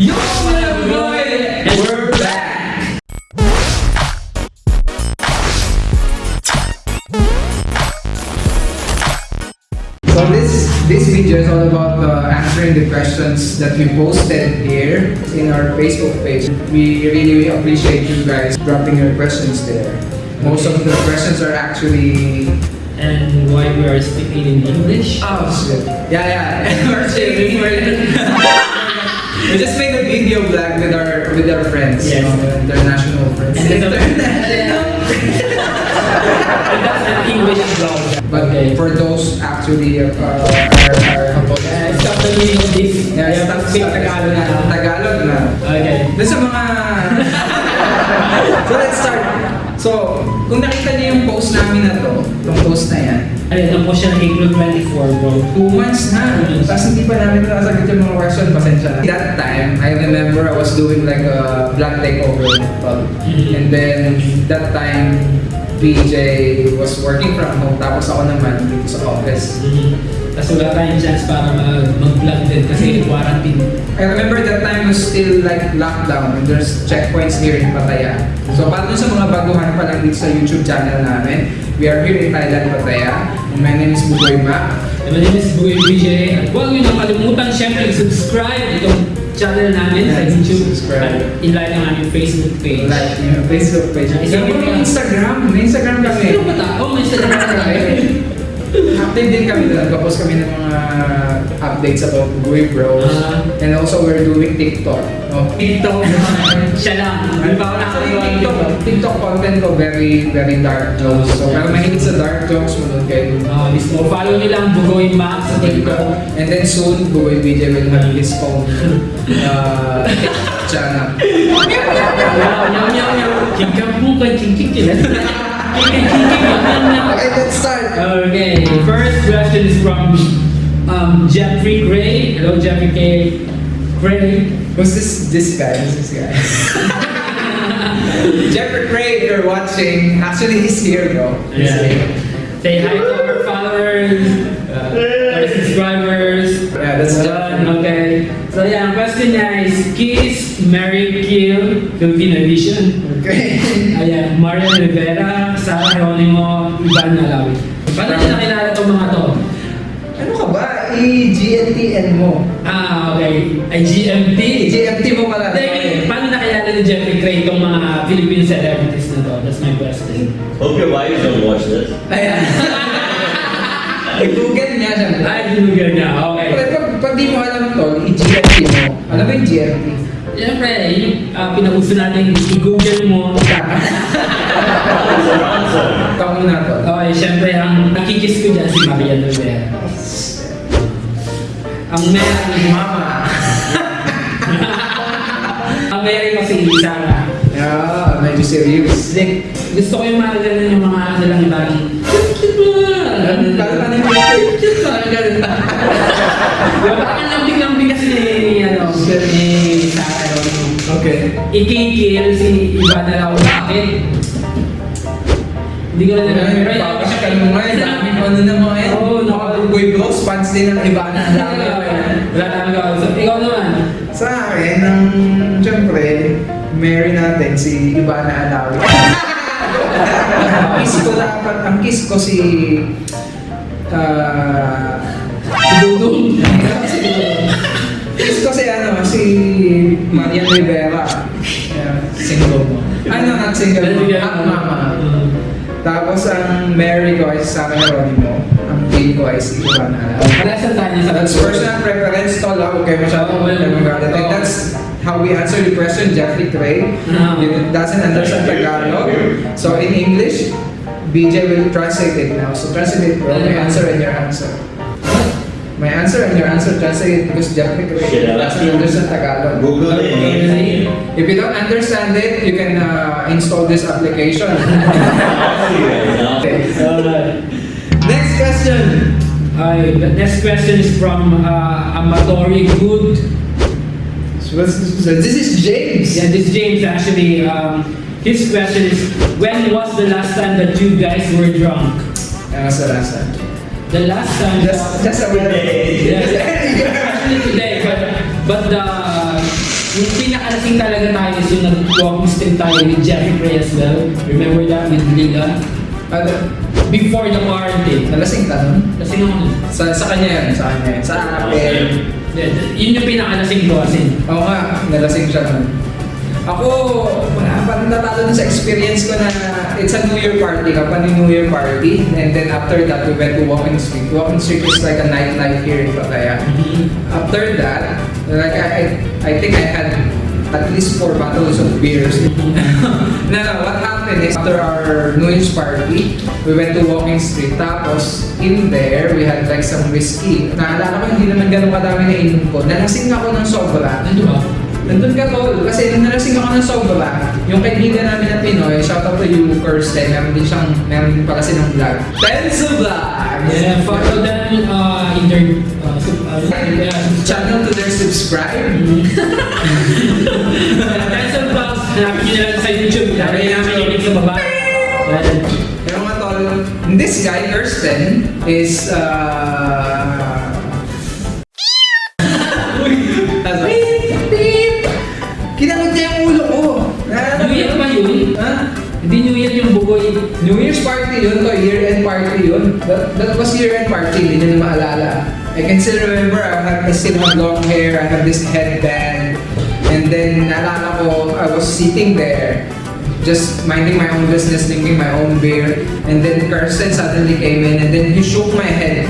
Yo! And we're back! So this this video is all about uh, answering the questions that we posted here in our Facebook page. We really appreciate you guys dropping your questions there. Most of the questions are actually and why we are speaking in English. oh shit. Yeah, yeah. We're speaking- we just made a video blog with our with our friends, Yes. you know, international friends. And And that's an English vlog. But okay. for those actually uh, are, are Uh, stop the meaning of this. Yeah, Yeah, stop, speak Tagalog na. Tagalog na. Okay. Sa mga... so let's start. So, kung nakita niyo yung post namin na to, yung post na yan, Ayun, po siya ng April 24, bro. two months na. Tapos hindi pa namin nasagot yung mga question, pasensya na. That time, I remember I was doing like a vlog takeover call. Mhm. And then, that time, BJ was working from home, tapos ako naman dito sa office. Tapos wala tayong chance para mag- mag-vlog din kasi quarantine. I remember that time was still like lockdown and there's checkpoints here in Pattaya. So dun sa mga baguhan pa lang dito sa YouTube channel namin, we are here in Thailand, Pattaya. My name is Bugoy Ma. And my name is Bugoy BJ. At huwag niyo nakalimutan syempre subscribe itong channel namin sa Yes, YouTube. subscribe. At in-like ang aming Facebook page. Like yung Facebook page. Isang pa. Instagram. May Instagram kami. Ano ba ta? Oh, may Instagram tayo. Active din kami doon. Kapos kami ng mga updates about Bugoy Bros. Ah. and also we're doing TikTok. No? TikTok. Siya lang. Di ba ako TikTok, TikTok? Content ko very, very dark jokes. So, pero mahilig sa dark jokes, manood kayo. Oh, this mo. Follow nila ang Bugoy Max sa TikTok. And then soon, Bugoy BJ will have his own uh, channel. Chingking ching. Chingking, chingking, yaw, yaw, yaw. Okay, let's start. Okay, first question is from um, Jeffrey Gray. Hello, Jeffrey K. Gray. Who's this this guy? Who's this guy? Jeffrey Gray, if you're watching, actually he's here, bro. He's Yeah. here. Say hi to our followers, uh, our subscribers. Yeah, that's Done, okay. So yeah, question niya is Kiss, Mary, Kill, Filipino edition. Okay. Ayan, Marian Rivera, Sara Geronimo, Ivan Malawi. Paano niyo nakilala itong mga to? ano ka ba? I-GNTN mo. Ah, okay. Ay, GMT. GMT mo pala. Hindi, paano nakilala ni Jeffrey Craig itong mga Philippine celebrities na to? That's my question. Hope your wives don't watch this. Ayan. Google niya siya. Ay, ginugan niya. Okay. Pag, pag, pag di mo alam to, i-GMT mo. Alam mo yung GMT? Siyempre, yung uh, pinag-uso natin, i-google mo. Ikaw muna to. okay, siyempre, ang nakikis ko dyan si Maria Rivera. Ang meron, Mama. ang meron ko si Sarah. Yeah, medyo serious. Like, gusto ko yung mga ganun yung mga ano lang ibang Parang ano yung Parang ganun. Yung parang lambing-lambing kasi ni, ano, ni Sarah. Okay. Ikikil si Ivan na lang bakit? Hindi ko na nalaman. Pero yun, Papasakal mo nga, dami mo ano na mga yan. Oo, Mga Bugoy Bros, fans din ng iba na dami. Wala namin gawin. So, ikaw naman. Sa akin, ang syempre, Mary natin, si Ivana Alawi. ang kiss ko dapat, ang kiss ko si... ah Dudong. kiss ko si ano, si Marian Rivera. Single mo. Ano, not single mo, mama. Tapos ang Mary ko ay si Sarah Geronimo. Ang Jane ko ay si Ivana Alawi. Kalasan tayo sa That's personal preference to lang. Huwag kayo masyadong Oo, well, magalit. And oo. that's how we answer the question, Jeffrey Craig. Ah. He doesn't understand Tagalog. So in English, BJ will translate it now. So translate bro, my answer and your answer. My answer and your answer translate it because Jeffrey Craig Shit, I doesn't understand Tagalog. Google it. If you don't understand it, you can uh, install this application. okay. Alright. Next question. Okay, the next question is from uh, Amatori Good. So this so this is James. Yeah, this James actually, um, his question is, when was the last time that you guys were drunk? Ano sa last time? The last time, Just, just a Today. yeah, actually today, but but the nalasing talaga tayo is yung nag-walking stick tayo with Jeffrey as well. Remember that with Lila? Ano? Before the quarantine. Nalasing ka nun? Kasi nung Sa, sa kanya yan, sa kanya yan. Sa akin. Yeah, yun yung pinakalasing ko kasi. Oo nga, nalasing siya nun. Ako, wala pa rin natalo dun sa experience ko na it's a New Year party, kapag New Year party. And then after that, we went to Walking Street. Walking Street is like a nightlife here in Pattaya. After that, like I, I, I think I had at least four bottles of beers. now, what happened is after our New Year's party, we went to Walking Street. Tapos, in there, we had like some whiskey. Naalala ko, hindi naman ganun kadami na inom ko. Nalasing ako ng sobra. Ano ba? Nandun ka tol, kasi nung nalasing ako ng sobra, yung kaibigan namin na Pinoy, shout out to you, Kirsten, meron din siyang, meron din pala silang vlog. Penso Vlog! Yeah, follow them uh, in their uh, sub- uh, yeah, Channel to their subscribe. Pencil Vlogs, hanapin nyo na lang sa YouTube. Lagay namin yung link sa baba. Pero mga tol, this guy, Kirsten, is, uh... That, that was year-end party, hindi nyo na maalala. I can still remember, I, have, I still have long hair, I have this headband. And then, naalala ko, I was sitting there, just minding my own business, drinking my own beer. And then Kirsten suddenly came in and then he shook my head.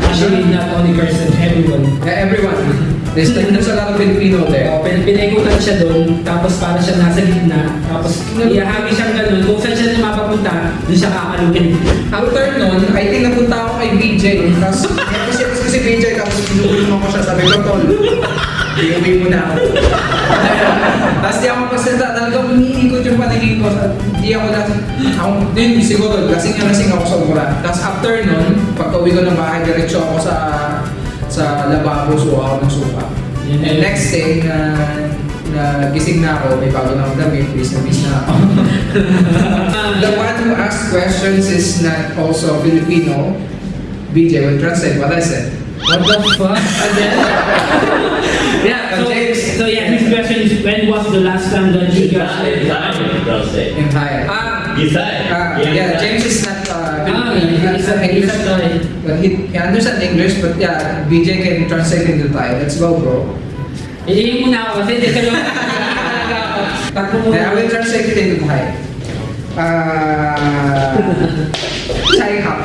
Actually, not only person, everyone. Yeah, everyone. There's, there's a lot of Filipino there. Oh, pin pinikutan siya doon, tapos para siya nasa gitna, tapos ihahagi siyang ganun, kung saan siya mapapunta, doon siya kakalugin. After nun, I think napunta ako kay BJ. Tapos, kasi kasi si BJ, tapos pinulong ako siya. Sabi ko, Tol, iuwi mo na ako. tapos di ako magpasalita. Talagang umiikot yung paningin ko. Di ako na, ako, din siguro, lasing na lasing ako sa mura. Tapos after nun, pagka uwi ko ng bahay, diretso ako sa sa lababo, suha ako ng suka. And next day, na na gising na ako, may bago na akong damit, bis na bis na ako. The one who asked questions is not also Filipino. BJ will translate what I said. What the fuck? Again? yeah, so, James. so yeah, his question is, when was the last time that you Italian, don't say. In Thai. Ah, ah, yeah, James is not uh, Ah. He he's understands English. But he, he understands English, but yeah, BJ can translate into Thai. Let's go, bro. Iingin muna ako kasi hindi ka lang... Takbo. Yeah, I will translate it into Thai. Uh, Thai hop.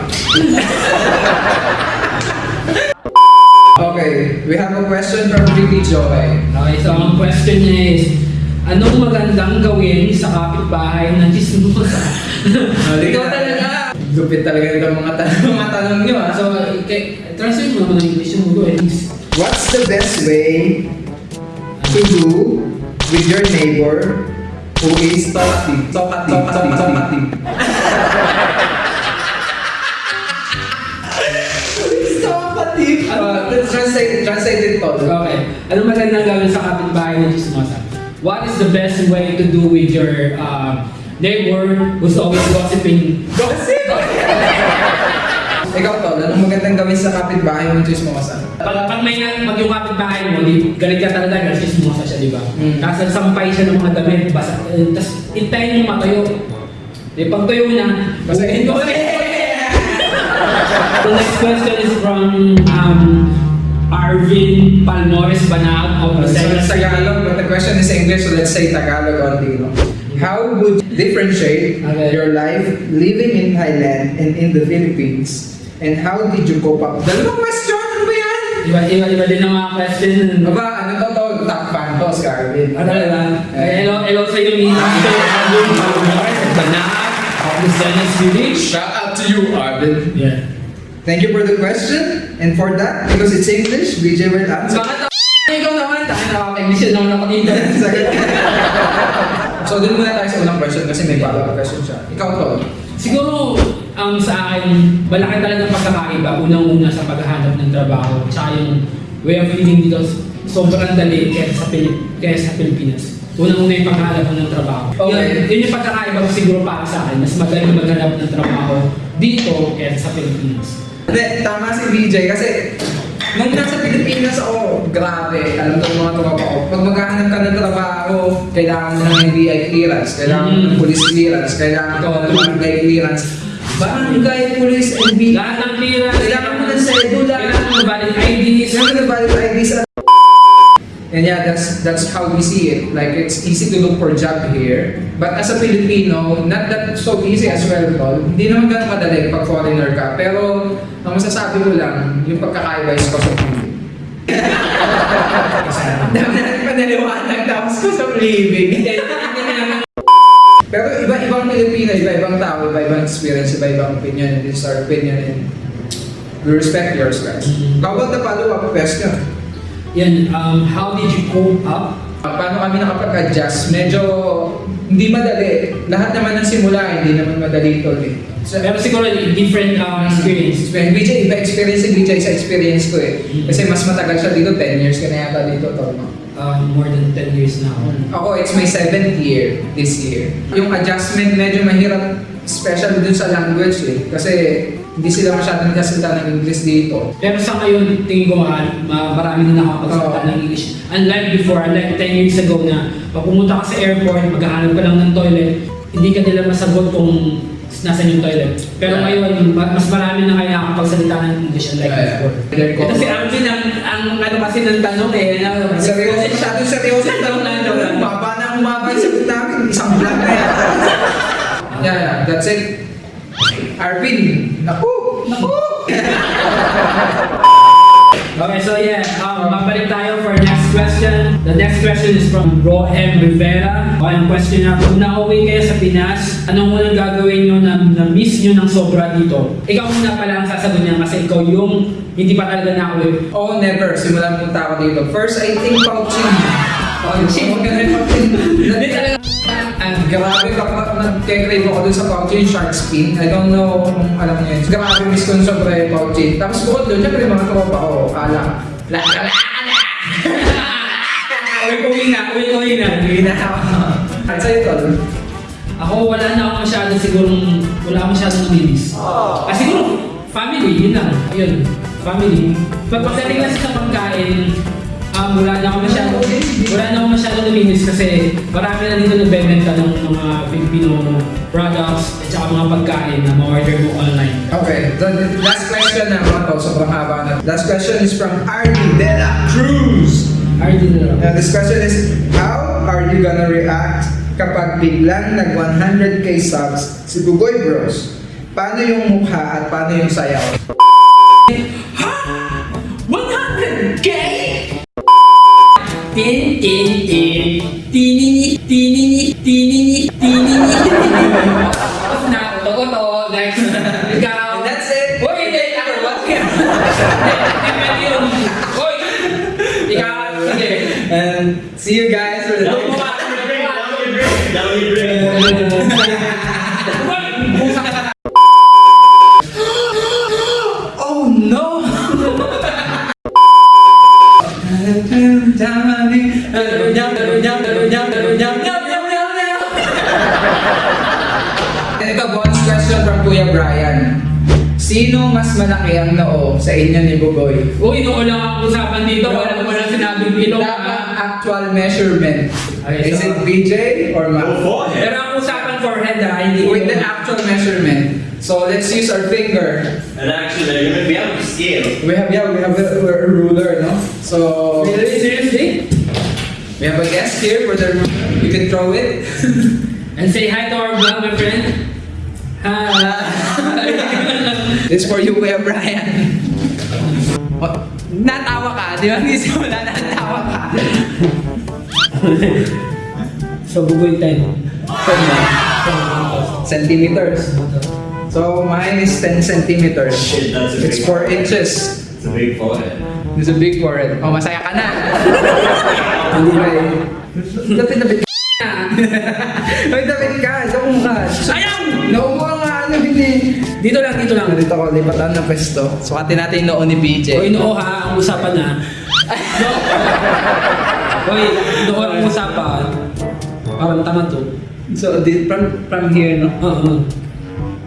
okay, we have a question from Ricky Joy. Okay, so ang question niya is, anong magandang gawin sa kapitbahay ng chismosa? Ikaw. Lupit talaga ito mga tanong, mga tanong nyo ah. so, okay, translate mo ng English yung eh. What's the best way to do with your neighbor who is talkative? Talkative, talkative, talkative. Talkative. Let's translate, translate it all. Okay, anong magandang gawin sa kapitbahay ng chismosa? What is the best way to do with your uh, neighbor who's always gossiping? Gossip! Ikaw tol, anong magandang gawin sa kapitbahay mo chismosa? Pag, pag may na, pag yung kapitbahay mo, di, galit ka talaga, galit chismosa siya, di ba? Mm. Tapos nagsampay siya ng mga damit, basa, eh, tapos intayin mo matayo. Di pag tuyo na, Basahin mo. The next question is from um, Arvin Palmores Banal of So Lucena it's Tagalog, but the question is English, so let's say Tagalog only. No? How would you differentiate Okay. your life living in Thailand and in the Philippines? And how did you cope up? Dalawang question! Ano ba yan? Iba, iba, iba din ang mga question. Ano ba? Ano to to? Top fan to, Scarvin. Ano talaga? Eh, hello, hello sa iyo, Mina. Of Lucena Village. Shout out to you, Arvin. Yeah. Thank you for the question. And for that, because it's English, BJ will answer. Bakit ako? Ikaw naman, tayo nakaka-English naman ako dito. so, dun muna tayo sa unang question kasi may follow-up question siya. Ikaw to. Siguro, um, sa akin, malaki talaga ang pagkakaiba. Unang-una sa paghahanap ng trabaho. Tsaka yung way of living dito, sobrang dali kaya sa, Pilip, kaya sa Pilipinas. Unang-una yung paghahanap ng trabaho. Okay. Yun, yun yung pagkakaiba ko siguro para sa akin. Mas madali maghanap ng trabaho dito kaya sa Pilipinas. Hindi, tama si BJ kasi nung nasa Pilipinas ako, grabe, alam ko mga tropa ko, pag maghahanap ka kailangan mo ng NBI clearance, kailangan mo ng Mm. police clearance, kailangan mo ng barangay clearance. Barangay, police, NBI. Lahat ng clearance. Kailangan mo ng sedula. Kailangan mo valid IDs. Kailangan mo valid IDs. And yeah, that's that's how we see it. Like it's easy to look for job here, but as a Filipino, not that so easy as well, tol. Hindi naman ganun madali pag foreigner ka. Pero ang masasabi ko lang, yung pagkakaiba is cost of living. Dami natin panaliwanag tapos cost of living. Pero iba-ibang Pilipino, iba-ibang tao, iba-ibang experience, iba-ibang opinion, and is our opinion, and we respect yours, guys. How about the follow-up question? Yan, um, how did you cope up? Paano kami nakapag-adjust? Medyo hindi madali. Lahat naman ng simula, hindi naman madali ito eh. So, Pero siguro different um, experience. Experience. BJ, iba experience si BJ sa experience ko eh. Mm. Kasi mas matagal siya dito, 10 years ka na yata dito, tol, no? Um, more than 10 years na ako. It's my seventh year this year. Yung adjustment medyo mahirap, especially dun sa language eh. Kasi hindi sila masyadong nagsasalita ng English dito. Pero sa ngayon, tingin ko ma, ma, marami na nakakapagsalita ng English. Unlike before, unlike 10 years ago na pag pumunta ka sa airport, maghahanap ka lang ng toilet, hindi ka nila masagot kung nasan yung toilet. Pero Yeah. ngayon, ma- mas marami na kayo nakakapagsalita ng English yeah. before. Ito si. Alvin, ang, ang ano kasi ng tanong eh. Na, Seryoso, masyadong seryoso yung tanong na ito. Umaba na umaba yung sagot namin. Isang vlog na yan. yeah, yeah, that's it. Arvin, naku, naku. Okay, so yeah, um, next question. The next question is from Ro M. Rivera. Ang question na, kung nauwi kayo sa Pinas, anong unang gagawin nyo na, na miss nyo ng sobra dito? Ikaw muna pala ang sasagot niya kasi ikaw yung hindi pa talaga nauwi. Oh, never. Simulan punta ako dito. First, I think. Huwag ka na yung Pauchin. Hindi talaga. And grabe kapag nag-crave ako dun sa Pauchin Shark Spin. I don't know kung alam niyo yun. Grabe miss ko yung sobra yung Pauchin. Tapos bukod doon, syempre mga tropa ko, kala. La, la, la, la. Uwi, uwi na, uwi, uwi na. Hindi na ako. At sa'yo, tol. Ako wala na ako masyado siguro, wala ako masyado namimiss. Ah, siguro, family, yun lang. Yun, family. Pag pagdating kasi sa pagkain, um, wala na ako masyado, wala na ako masyado namimiss kasi marami na dito nagbebenta ng mga Filipino products at saka mga pagkain na ma-order mo online. Okay, the last question na mga tol, sobrang haba na. Last question is from Arnie Dela Cruz. Lang. Now, this question is, how are you gonna react kapag biglang nag 100k subs si Bugoy Bros? Paano yung mukha at paano yung sayaw? 100K! Tin, tin, tin. Tinini, tinini, tinini, tinini. Tapos na, to, to, next. Ikaw. And that's it. Uy, hindi, ako, see you guys for the next. Oh no! Ito, bonus question from Kuya Brian. Sino mas malaki ang noo sa inyo ni Bugoy? Uy, noon lang ang usapan dito. Wala mo lang sinabing ilong. Dapat actual measurement. Okay, Is so- it BJ or Go Matt? for Pero it. ang usapan forehead ah, hindi With the actual measurement. So let's use our finger. And actually, we have gonna be able to scale. We have yeah, we have a, a ruler, no? So Really, seriously? we have a guest here for the ruler. You can throw it. And say hi to our vlog, my friend. Hi. This for you, Kuya Brian. Oh, natawa ka, di ba? Hindi simula, natawa ka. so, bugoy 10. Centimeters. So mine is 10 centimeters. Shit, that's a It's big 4 inches. It's a big forehead. It's a big forehead. Oh, masaya ka na. Hindi ba eh? Lapit-lapit ka. Ay, lapit ka. Doon ka. Ayaw! Ano, hindi. Dito lang, dito lang. Dito ko, lipatan ng pwesto. Sukatin natin yung noo ni BJ. Uy, noo ha, ang usapan na. No. Uy, noo ang usapan. Parang tama to. So, di, from, from here, no? Oo.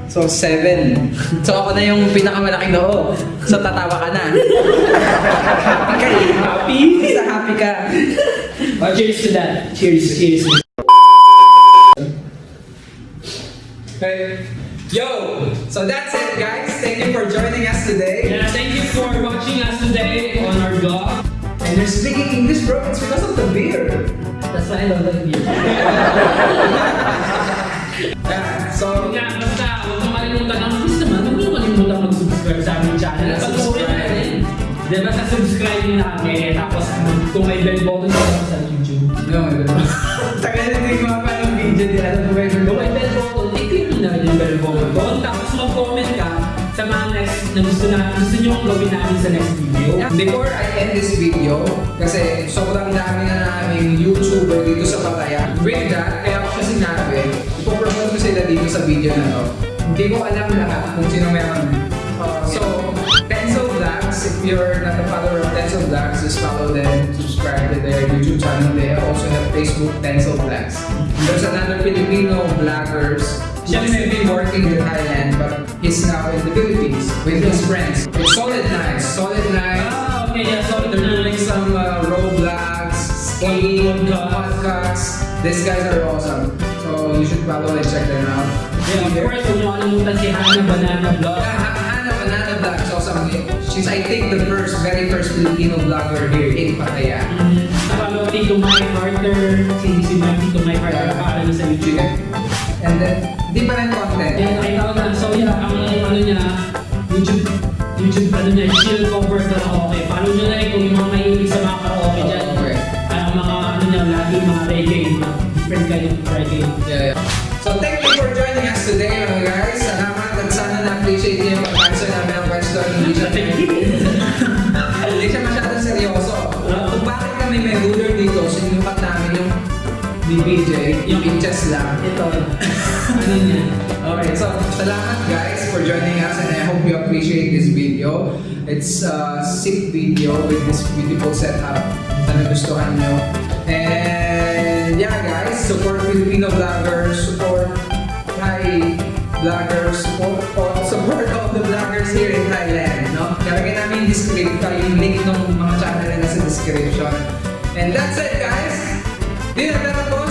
So, seven. So, ako na yung pinakamalaking noo. So, tatawa ka na. happy ka eh. Happy? Basta happy ka. Oh, cheers to that. Cheers, cheers. Okay. Yo! So, that's it, guys. Thank you for joining us today. Yeah, thank you for watching us today on our vlog. And you're speaking English, bro. It's because of the beer. That's why I love the video. Yeah, so, Kaya basta, huwag kang malimutan ang please naman, huwag niyo kalimutan mag-subscribe sa aming channel. Pag-uwi na rin. Di ba sa subscribe niyo namin, tapos kung may bell button sa YouTube. no, tagal na na gusto na gusto nyo gawin namin sa next video. Before I end this video, kasi sobrang dami na naming YouTuber dito sa Pattaya. With that, kaya ko siya sinabi, ipopromote ko sila dito sa video na to. Hindi ko alam lahat kung sino meron. Uh, so, Pencil Vlogs, if you're not a follower of Pencil Vlogs, just follow them, subscribe to their YouTube channel. They also have Facebook Pencil Vlogs. There's another Filipino vloggers He's been working in Thailand, but he's now in the Philippines with his friends. Solid Nights. Solid Nights. Ah, okay, yeah, so They're doing some uh, Roblox, Podcast. podcasts. These guys are awesome. So you should follow and check them out. Yeah, of course, huwag niyo kalimutan si Hannah Banana Vlog. Hannah Banana Vlog is awesome. She's, I think, the first, very first Filipino vlogger here in Pattaya. Mm, Nakalo Tito Mike Carter, si si Mike Tito Mike Carter, pangalan niya sa YouTube. And then, different content. Then nakita ko na, so yeah, ang ano niya, YouTube, YouTube ano niya, chill cover karaoke. Follow niyo na salamat guys for joining us and I hope you appreciate this video. It's a sick video with this beautiful setup. Sana gustuhan nyo. And yeah guys, support Filipino vloggers, support Thai vloggers, support, support all the vloggers here in Thailand. No? Kalagay namin yung description, yung link ng mga channel nila sa description. And that's it guys! Di na dapat